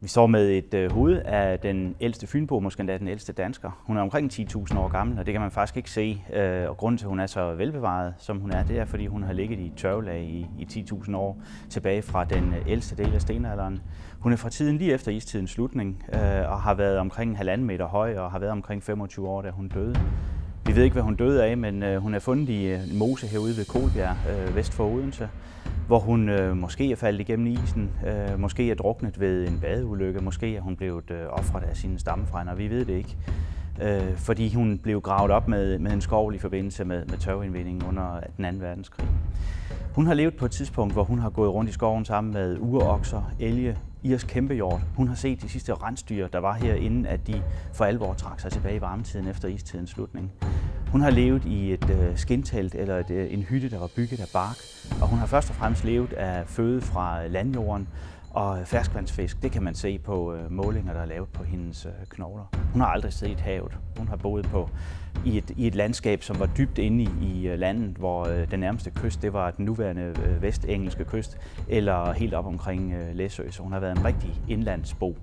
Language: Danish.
Vi står med et øh, hoved af den ældste fynbo, måske endda den ældste dansker. Hun er omkring 10.000 år gammel, og det kan man faktisk ikke se. Øh, og grunden til, at hun er så velbevaret, som hun er, det er, fordi hun har ligget i tørvelag i, i 10.000 år tilbage fra den øh, ældste del af stenalderen. Hun er fra tiden lige efter istidens slutning øh, og har været omkring halvanden meter høj og har været omkring 25 år, da hun døde. Vi ved ikke, hvad hun døde af, men øh, hun er fundet i øh, en mose herude ved Kolbjerg, øh, vest for Odense, hvor hun øh, måske er faldet igennem isen, øh, måske er druknet ved en badeulykke, måske er hun blevet øh, offret af sine stammefrænder, vi ved det ikke. Øh, fordi hun blev gravet op med, med en skovl i forbindelse med, med tørveindvindingen under den anden verdenskrig. Hun har levet på et tidspunkt, hvor hun har gået rundt i skoven sammen med urokser, elge, Irs kæmpehjort. Hun har set de sidste rensdyr, der var her, inden at de for alvor trak sig tilbage i varmetiden efter istidens slutning. Hun har levet i et øh, skintelt eller et, øh, en hytte, der var bygget af bark, og hun har først og fremmest levet af føde fra landjorden og ferskvandsfisk. Det kan man se på øh, målinger, der er lavet på hendes øh, knogler. Hun har aldrig set havet. Hun har boet på i et, i et landskab, som var dybt inde i, i øh, landet, hvor øh, den nærmeste kyst, det var den nuværende øh, vestengelske kyst, eller helt op omkring øh, Læsø. Så hun har været en rigtig indlandsbo.